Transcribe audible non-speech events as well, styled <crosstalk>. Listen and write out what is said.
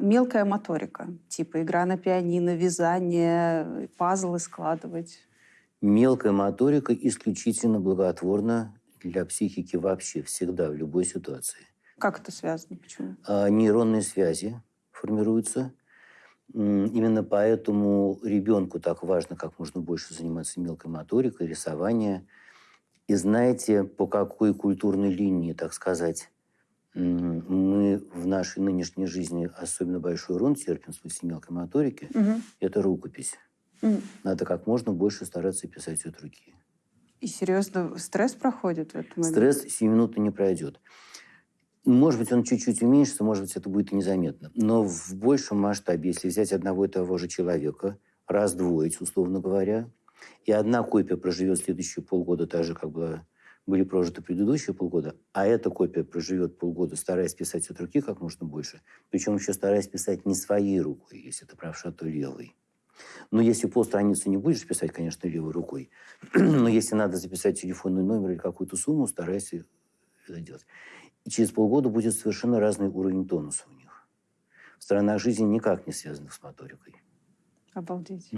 Мелкая моторика, типа игра на пианино, вязание, пазлы складывать. Мелкая моторика исключительно благотворна для психики вообще, всегда, в любой ситуации. Как это связано? Почему? А, нейронные связи формируются. Именно поэтому ребенку так важно как можно больше заниматься мелкой моторикой, рисование. И знаете, по какой культурной линии, так сказать, мы в нашей нынешней жизни особенно большой урон терпим в смысле мелкой моторики, угу. это рукопись. Угу. Надо как можно больше стараться писать от руки. И серьезно, стресс проходит в этот момент? Стресс сиюминутно не пройдет. Может быть, он чуть-чуть уменьшится, может быть, это будет незаметно. Но в большем масштабе, если взять одного и того же человека, раздвоить, условно говоря, и одна копия проживет следующие полгода так же, как была, были прожиты предыдущие полгода, а эта копия проживет полгода, стараясь писать от руки как можно больше, причем еще стараясь писать не своей рукой, если это правша, то левой. Но если полстраницы не будешь писать, конечно, левой рукой, <clears throat> но если надо записать телефонный номер или какую-то сумму, старайся это делать. И через полгода будет совершенно разный уровень тонуса у них. В жизни никак не связанных с моторикой. Обалдеть.